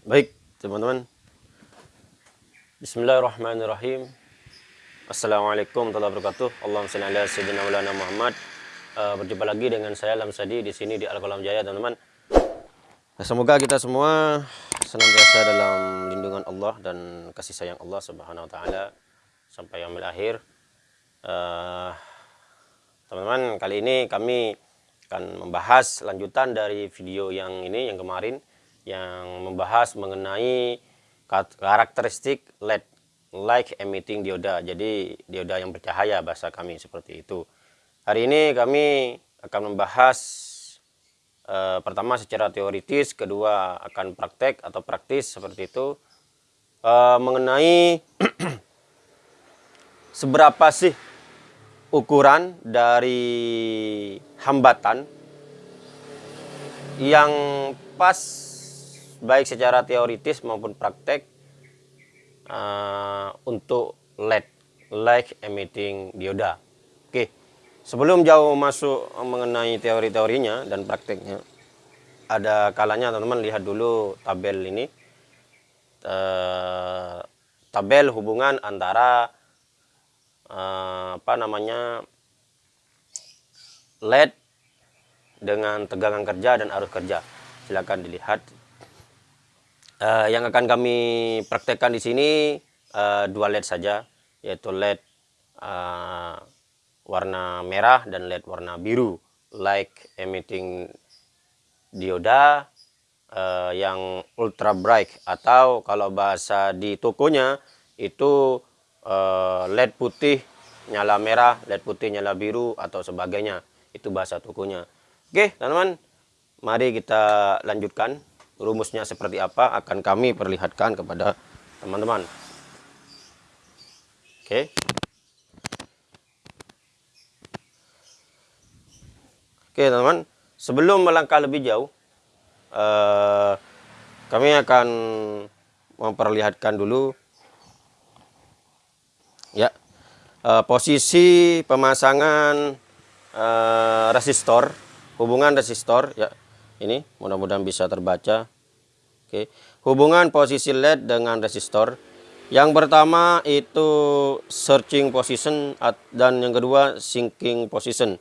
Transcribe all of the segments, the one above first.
Baik, teman-teman. Bismillahirrahmanirrahim. Assalamualaikum warahmatullahi wabarakatuh. Allahumma shalli ala sayyidina Muhammad. Uh, berjumpa lagi dengan saya Lamsadi di sini di Al-Qalam Jaya, teman-teman. Nah, semoga kita semua senantiasa dalam lindungan Allah dan kasih sayang Allah Subhanahu wa taala sampai yang akhir. Uh, teman-teman, kali ini kami akan membahas lanjutan dari video yang ini yang kemarin yang membahas mengenai karakteristik LED light emitting dioda. Jadi dioda yang bercahaya bahasa kami seperti itu. Hari ini kami akan membahas eh, pertama secara teoritis, kedua akan praktek atau praktis seperti itu eh, mengenai seberapa sih ukuran dari hambatan yang pas baik secara teoritis maupun praktek uh, untuk LED light emitting dioda. Oke, sebelum jauh masuk mengenai teori-teorinya dan prakteknya, ada kalanya teman-teman lihat dulu tabel ini, uh, tabel hubungan antara uh, apa namanya LED dengan tegangan kerja dan arus kerja. Silakan dilihat uh, yang akan kami praktekkan di sini uh, dua LED saja yaitu LED uh, warna merah dan LED warna biru light emitting dioda uh, yang ultra bright. Atau kalau bahasa di tokonya itu uh, LED putih nyala merah LED putih nyala biru atau sebagainya. Itu bahasa tokonya. Oke teman-teman mari kita lanjutkan rumusnya seperti apa akan kami perlihatkan kepada teman-teman. Oke. Oke teman-teman. Sebelum melangkah lebih jauh eh, kami akan memperlihatkan dulu ya eh, posisi pemasangan eh, resistor hubungan resistor ya ini mudah-mudahan bisa terbaca. Oke. Hubungan posisi LED dengan resistor. Yang pertama itu searching position dan yang kedua sinking position.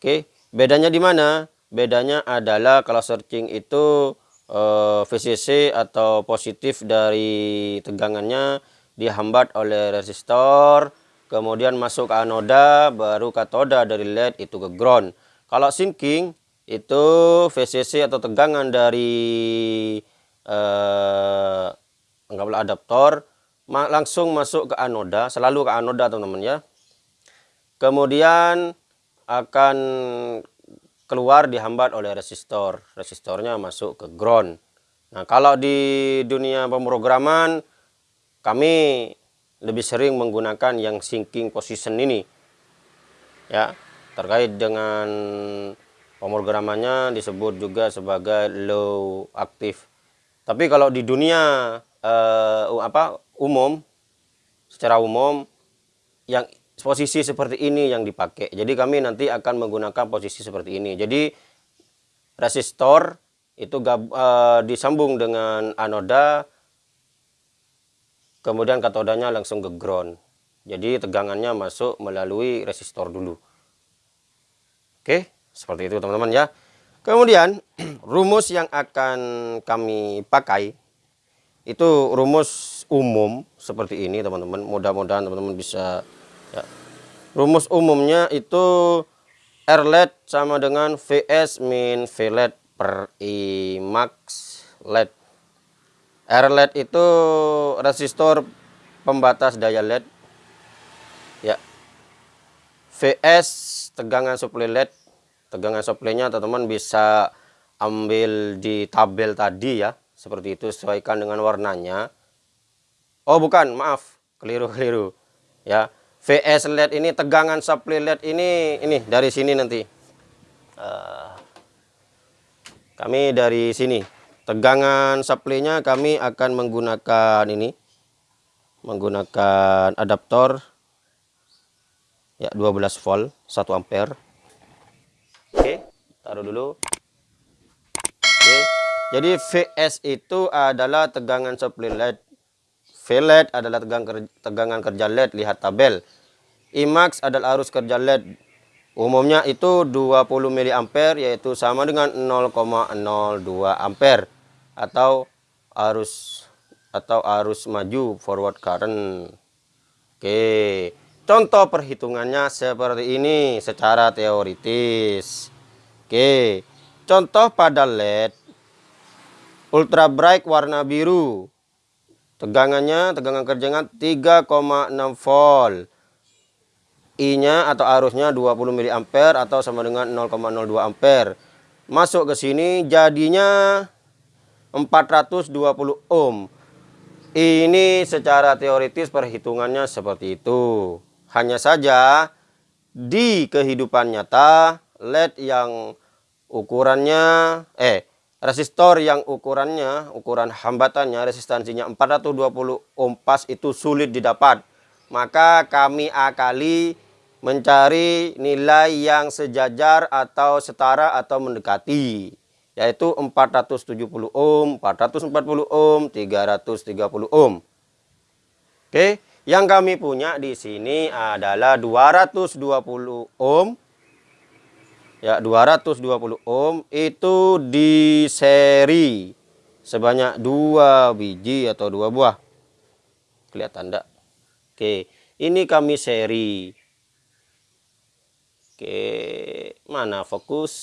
Oke. Bedanya di mana? Bedanya adalah kalau searching itu eh, VCC atau positif dari tegangannya dihambat oleh resistor kemudian masuk ke anoda baru katoda dari LED itu ke ground. Kalau sinking itu VCC atau tegangan dari eh, anggaplah adaptor langsung masuk ke anoda selalu ke anoda teman-teman ya. Kemudian akan keluar dihambat oleh resistor. Resistornya masuk ke ground. Nah kalau di dunia pemrograman kami lebih sering menggunakan yang sinking position ini ya. Terkait dengan Pemrogramannya disebut juga sebagai low aktif. Tapi kalau di dunia uh, apa umum, secara umum yang posisi seperti ini yang dipakai. Jadi kami nanti akan menggunakan posisi seperti ini. Jadi resistor itu gab, uh, disambung dengan anoda, kemudian katodanya langsung ke ground. Jadi tegangannya masuk melalui resistor dulu. Oke. Okay? Seperti itu teman-teman ya. Kemudian rumus yang akan kami pakai itu rumus umum seperti ini teman-teman. Mudah-mudahan teman-teman bisa ya. Rumus umumnya itu R LED sama dengan VS min V LED per I max LED. R LED itu resistor pembatas daya LED. Ya. VS tegangan suplai LED tegangan supply-nya teman-teman bisa ambil di tabel tadi ya. Seperti itu sesuaikan dengan warnanya. Oh bukan maaf. Keliru-keliru ya. VS LED ini tegangan supply LED ini ini dari sini nanti. Uh, kami dari sini. Tegangan supply-nya kami akan menggunakan ini. Menggunakan adaptor. Ya 12 volt 1 ampere taruh dulu oke Jadi VS itu adalah tegangan supply LED. VLED adalah tegangan, tegangan kerja LED, lihat tabel. IMAX adalah arus kerja LED. Umumnya itu 20 mA yaitu sama dengan 0,02 ampere atau arus atau arus maju forward current. Oke. Contoh perhitungannya seperti ini secara teoritis. Oke. Contoh pada LED ultra bright warna biru. Tegangannya, tegangan kerjanya 3,6 volt. I-nya atau arusnya 20 mA atau sama dengan 0,02 ampere. Masuk ke sini jadinya 420 ohm. Ini secara teoritis perhitungannya seperti itu. Hanya saja di kehidupan nyata LED yang ukurannya eh resistor yang ukurannya ukuran hambatannya resistansinya 420 ohm pas itu sulit didapat. Maka kami akali mencari nilai yang sejajar atau setara atau mendekati yaitu 470 ohm, 440 ohm, 330 ohm. Oke, yang kami punya di sini adalah 220 ohm. Ya, 220 ohm itu di seri sebanyak dua biji atau dua buah. Kelihatan enggak? Oke, ini kami seri Oke, mana fokus?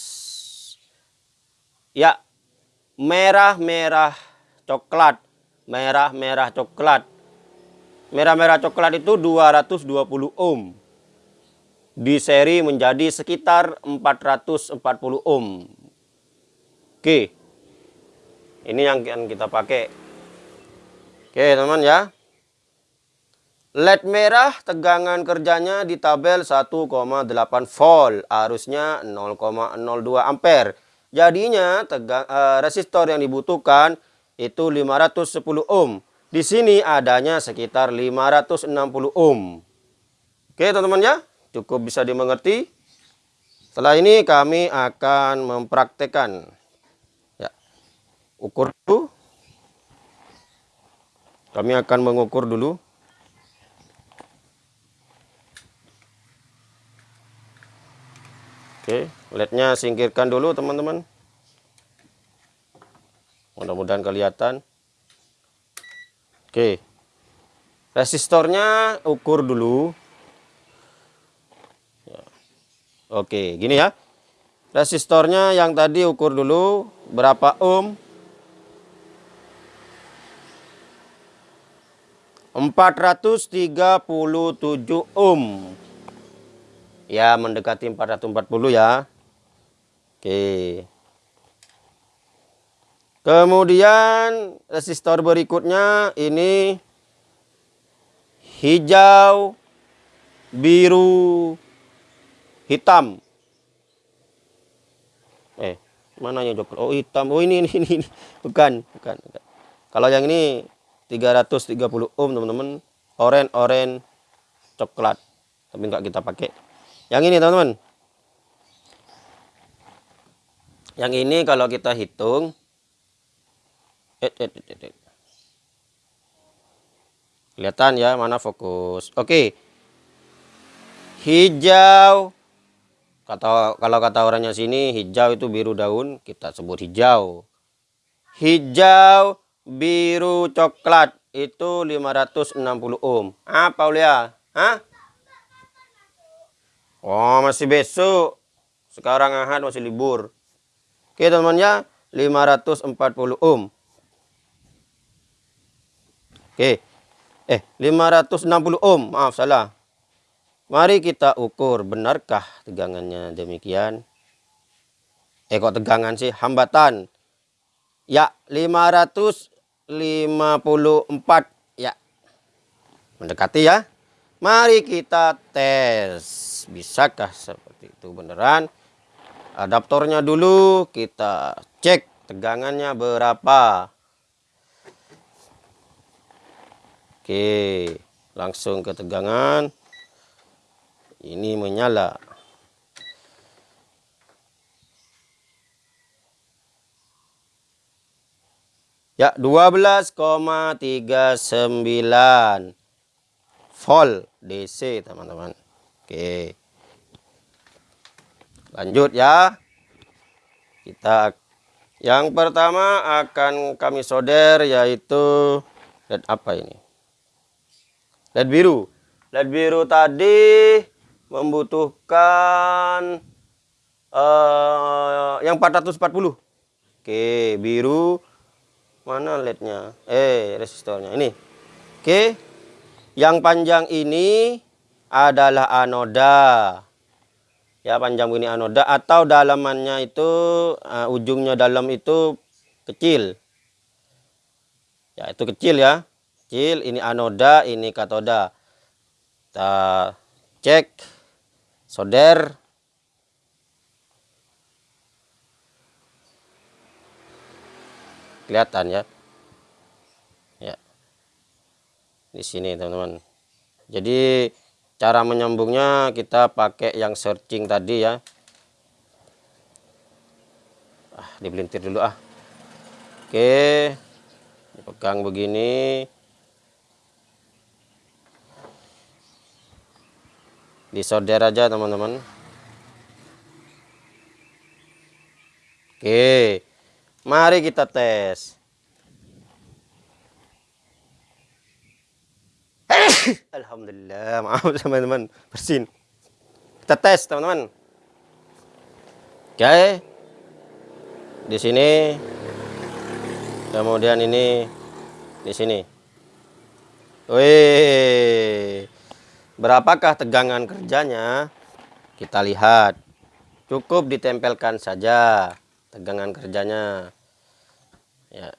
Ya, merah-merah coklat. Merah-merah coklat. Merah-merah coklat itu 220 ohm. Di seri menjadi sekitar 440 ohm. Oke. Ini yang kita pakai. Oke, teman-teman ya. LED merah tegangan kerjanya di tabel 1,8 volt, arusnya 0,02 ampere. Jadinya tegang, eh, resistor yang dibutuhkan itu 510 ohm. Di sini adanya sekitar 560 ohm. Oke teman-teman ya, cukup bisa dimengerti. Setelah ini kami akan mempraktekkan. Ya, ukur dulu. Kami akan mengukur dulu. Oke, lednya singkirkan dulu teman-teman. Mudah-mudahan kelihatan. Oke. Resistornya ukur dulu. Ya. Oke, gini ya. Resistornya yang tadi ukur dulu berapa ohm? 437 ohm ya mendekati 440 ya oke kemudian resistor berikutnya ini hijau biru hitam eh mana yang joker oh hitam oh ini ini ini bukan bukan, bukan. kalau yang ini 330 ohm teman-teman oren oren coklat tapi enggak kita pakai yang ini teman-teman. Yang ini kalau kita hitung. Eh, eh, eh, Kelihatan ya mana fokus. Oke. Hijau. Kata kalau kata orangnya sini hijau itu biru daun, kita sebut hijau. Hijau, biru, coklat itu 560 ohm. Apa Ulia? Hah? Oh, masih besok. Sekarang Ahad masih libur. Oke, teman-teman ya. 540 ohm. Oke. Eh, 560 ohm. Maaf, salah. Mari kita ukur. Benarkah tegangannya demikian? Eh, kok tegangan sih? Hambatan. Ya, 554. Ya. Mendekati ya. Mari kita tes bisakah seperti itu beneran adaptornya dulu kita cek tegangannya berapa oke langsung ke tegangan ini menyala Ya, 12,39 volt DC, teman-teman. Oke. Lanjut ya. Kita yang pertama akan kami solder yaitu LED apa ini? LED biru. LED biru tadi membutuhkan uh, yang 440. Oke, biru mana LED-nya? Eh, resistornya ini. Oke. Yang panjang ini adalah anoda ya panjang begini anoda atau dalamannya itu uh, ujungnya dalam itu kecil ya itu kecil ya kecil ini anoda ini katoda. Kita cek solder kelihatan ya? Ya. Di sini teman-teman. Jadi cara menyambungnya kita pakai yang searching tadi ya. Ah dibelintir dulu ah. Oke. Dipegang begini disolder aja teman-teman oke mari kita tes Alhamdulillah, maaf teman-teman, bersin. Kita tes teman-teman. Oke. Di sini. Kemudian ini di sini. Wih. Berapakah tegangan kerjanya? Kita lihat. Cukup ditempelkan saja tegangan kerjanya. Ya.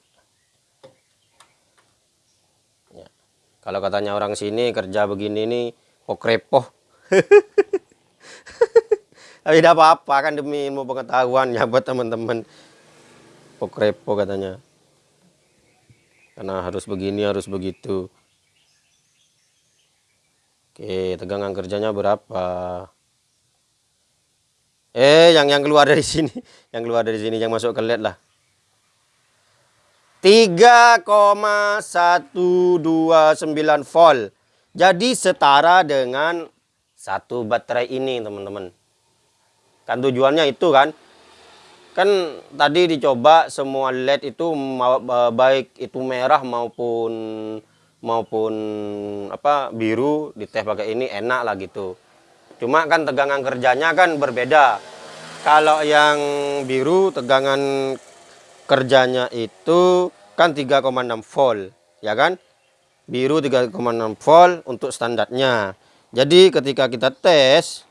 Kalau katanya orang sini kerja begini nih pokrepoh. Tapi tidak apa-apa kan demi ilmu pengetahuan ya buat teman-teman. Pokrepo katanya. Karena harus begini, harus begitu. Oke, tegangan kerjanya berapa? Eh, yang yang keluar dari sini, yang keluar dari sini, yang masuk ke LED lah. 3,129 volt. Jadi setara dengan satu baterai ini, teman-teman. Kan tujuannya itu kan. Kan tadi dicoba semua LED itu baik itu merah maupun maupun apa biru diteh pakai ini enak lah gitu. Cuma kan tegangan kerjanya kan berbeda. Kalau yang biru tegangan kerjanya itu kan 3,6 volt ya kan biru 3,6 volt untuk standarnya jadi ketika kita tes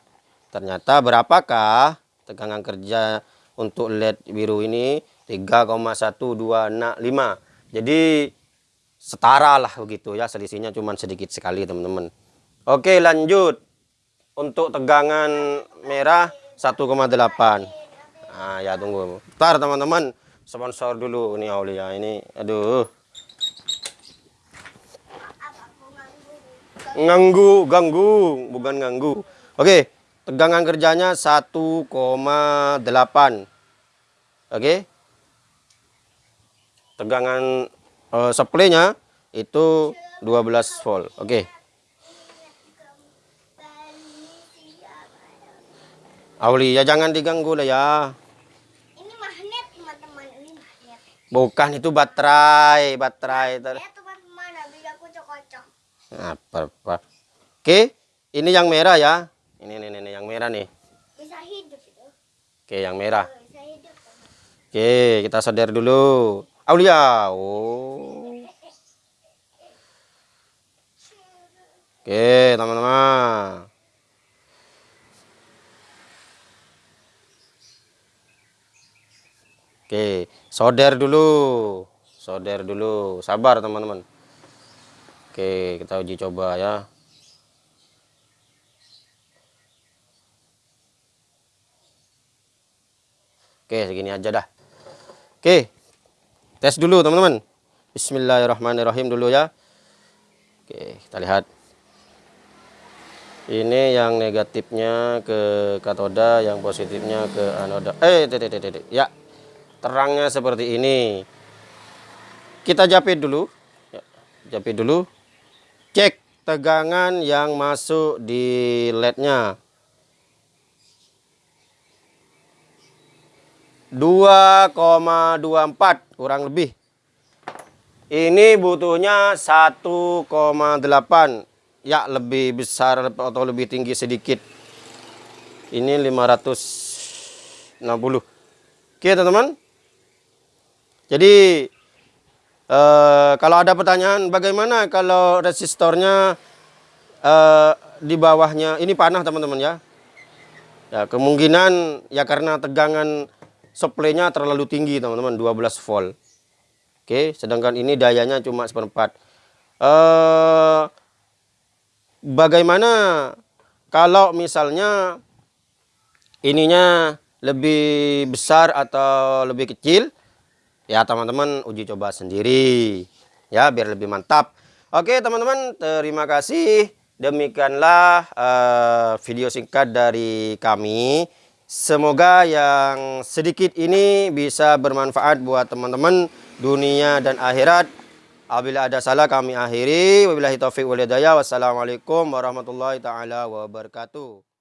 ternyata berapakah tegangan kerja untuk LED biru ini 3,1265 jadi setara lah begitu ya. Selisihnya cuma sedikit sekali teman-teman. Oke lanjut. Untuk tegangan merah 1,8 nah ya tunggu. Bentar teman-teman. Sponsor dulu nih Aulia. Ini aduh. Nganggu ganggu. Bukan ganggu oke tegangan kerjanya 1,8 oke. Tegangan uh, supply-nya itu 12 volt oke Aulia jangan diganggu lah ya Bukan itu baterai, baterai. Ya, teman-teman, Apa, apa. Oke, ini yang merah ya. Ini, ini, ini, yang merah nih. Bisa hidup itu. Oke, yang merah. Oke, kita sadar dulu. Aulia. Oh. Oke, teman-teman. Oke, solder dulu. Solder dulu. Sabar teman-teman. Oke, kita uji coba ya. Oke, segini aja dah. Oke. Tes dulu teman-teman. Bismillahirrahmanirrahim dulu ya. Oke, kita lihat. Ini yang negatifnya ke katoda, yang positifnya ke anoda. Eh, tete, tete, tete. Ya, terangnya seperti ini kita japit dulu. Ya, japit dulu. Cek tegangan yang masuk di lednya. 2,24 kurang lebih. Ini butuhnya 1,8. Ya, lebih besar atau lebih tinggi sedikit. Ini 560. Oke, teman-teman. Jadi eh, kalau ada pertanyaan bagaimana kalau resistornya eh, di bawahnya ini panah, teman-teman ya. Ya, kemungkinan ya karena tegangan supply-nya terlalu tinggi teman-teman 12 volt. Oke sedangkan ini dayanya cuma seperempat. Eh, bagaimana kalau misalnya ininya lebih besar atau lebih kecil? Ya teman-teman uji coba sendiri. Ya biar lebih mantap. Oke teman-teman terima kasih. Demikianlah uh, video singkat dari kami Semoga yang sedikit ini bisa bermanfaat buat teman-teman dunia dan akhirat. Apabila ada salah kami akhiri. Wabillahi taufiq walhidayah. Wassalamualaikum warahmatullahi taala wabarakatuh.